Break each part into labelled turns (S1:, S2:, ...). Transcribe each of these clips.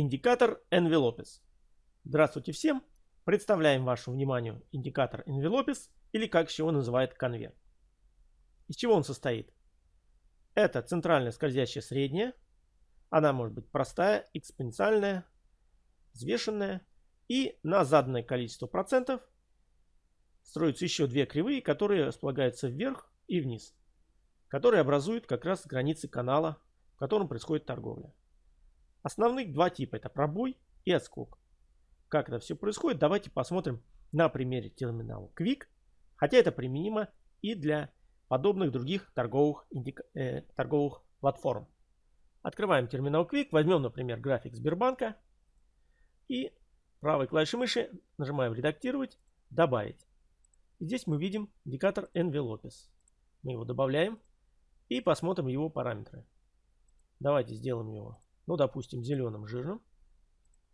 S1: Индикатор Envelopes. Здравствуйте всем! Представляем вашему вниманию индикатор Envelopes или как еще его называют конверт. Из чего он состоит? Это центральная скользящая средняя. Она может быть простая, экспоненциальная, взвешенная. И на заданное количество процентов строятся еще две кривые, которые располагаются вверх и вниз, которые образуют как раз границы канала, в котором происходит торговля. Основных два типа это пробой и отскок. Как это все происходит, давайте посмотрим на примере терминала Quick, хотя это применимо и для подобных других торговых, индика... э, торговых платформ. Открываем терминал Quick, возьмем, например, график Сбербанка и правой клавишей мыши нажимаем «Редактировать», «Добавить». Здесь мы видим индикатор Envelopes. Мы его добавляем и посмотрим его параметры. Давайте сделаем его, ну, допустим, зеленым жирным,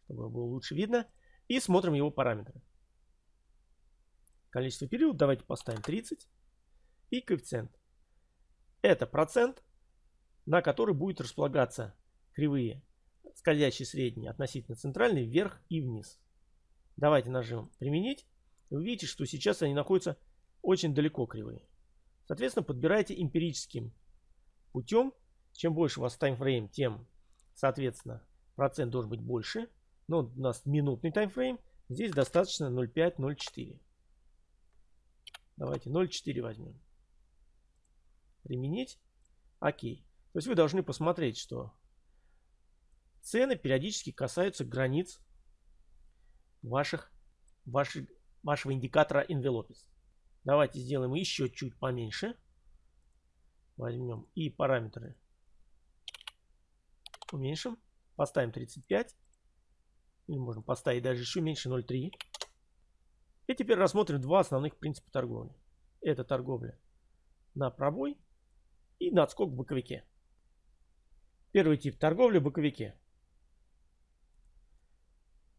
S1: чтобы было лучше видно. И смотрим его параметры. Количество периодов давайте поставим 30. И коэффициент. Это процент, на который будет располагаться кривые скользящие средние относительно центральной вверх и вниз. Давайте нажмем применить. Вы видите, что сейчас они находятся очень далеко кривые. Соответственно, подбирайте эмпирическим путем. Чем больше у вас таймфрейм, тем, соответственно, процент должен быть больше. Но у нас минутный таймфрейм. Здесь достаточно 0.5-0.4. Давайте 0.4 возьмем. Применить. Окей. То есть вы должны посмотреть, что цены периодически касаются границ ваших, ваших, вашего индикатора Envelopes. Давайте сделаем еще чуть поменьше. Возьмем и параметры уменьшим. Поставим 35. Или можно поставить даже еще меньше 0.3. И теперь рассмотрим два основных принципа торговли. Это торговля на пробой и на отскок в боковике. Первый тип торговли в боковике.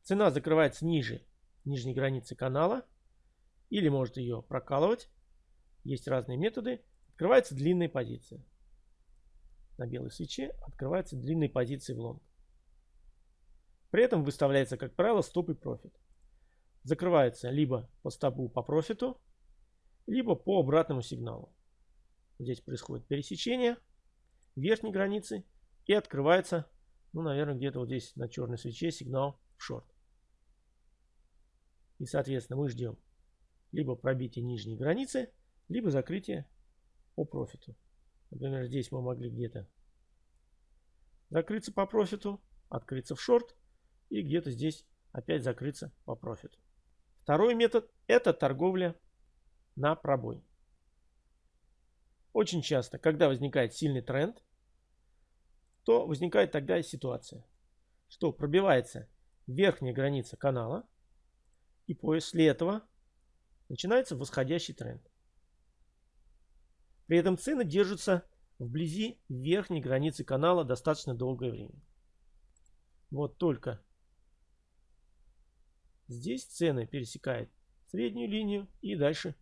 S1: Цена закрывается ниже нижней границы канала или может ее прокалывать. Есть разные методы. Открывается длинная позиция. На белой свече открываются длинные позиции в лонг. При этом выставляется, как правило, стоп и профит. Закрывается либо по стопу по профиту, либо по обратному сигналу. Здесь происходит пересечение верхней границы и открывается, ну, наверное, где-то вот здесь на черной свече сигнал в шорт. И, соответственно, мы ждем либо пробитие нижней границы, либо закрытие по профиту. Например, здесь мы могли где-то закрыться по профиту, открыться в шорт и где-то здесь опять закрыться по профиту. Второй метод это торговля на пробой. Очень часто, когда возникает сильный тренд, то возникает тогда ситуация, что пробивается верхняя граница канала, и после этого начинается восходящий тренд. При этом цены держатся вблизи верхней границы канала достаточно долгое время. Вот только здесь цены пересекают среднюю линию и дальше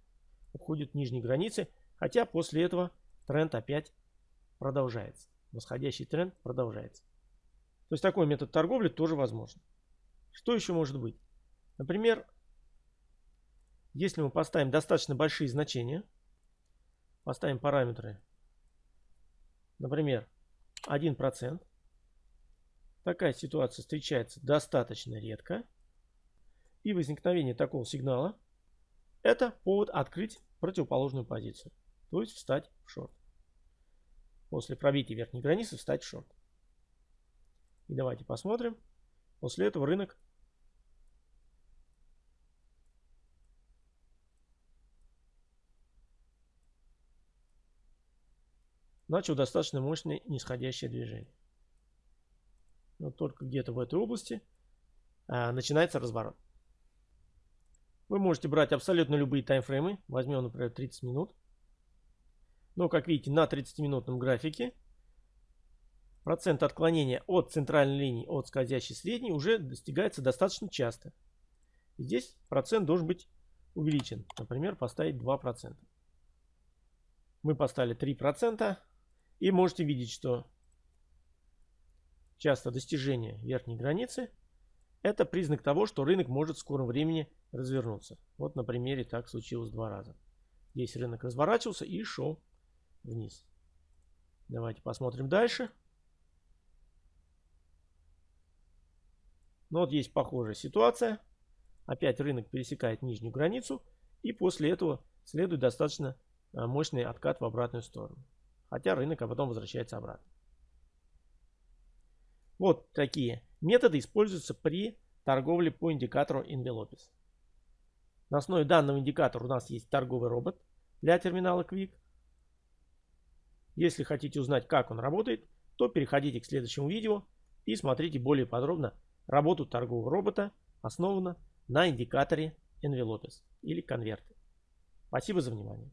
S1: уходят нижней границе, хотя после этого тренд опять продолжается. Восходящий тренд продолжается. То есть такой метод торговли тоже возможен. Что еще может быть? Например, если мы поставим достаточно большие значения, Поставим параметры. Например, 1%. Такая ситуация встречается достаточно редко. И возникновение такого сигнала это повод открыть противоположную позицию. То есть встать в шорт. После пробития верхней границы встать в шорт. И давайте посмотрим. После этого рынок начал достаточно мощное нисходящее движение. Но только где-то в этой области а, начинается разворот. Вы можете брать абсолютно любые таймфреймы. Возьмем, например, 30 минут. Но, как видите, на 30-минутном графике процент отклонения от центральной линии, от скользящей средней уже достигается достаточно часто. И здесь процент должен быть увеличен. Например, поставить 2%. Мы поставили 3%. И можете видеть, что часто достижение верхней границы, это признак того, что рынок может в скором времени развернуться. Вот на примере так случилось два раза. Здесь рынок разворачивался и шел вниз. Давайте посмотрим дальше. Ну вот есть похожая ситуация. Опять рынок пересекает нижнюю границу. И после этого следует достаточно а, мощный откат в обратную сторону. Хотя рынок а потом возвращается обратно. Вот такие методы используются при торговле по индикатору Envelopes. На основе данного индикатора у нас есть торговый робот для терминала Quick. Если хотите узнать, как он работает, то переходите к следующему видео и смотрите более подробно работу торгового робота, основанного на индикаторе Envelopes или конверты. Спасибо за внимание.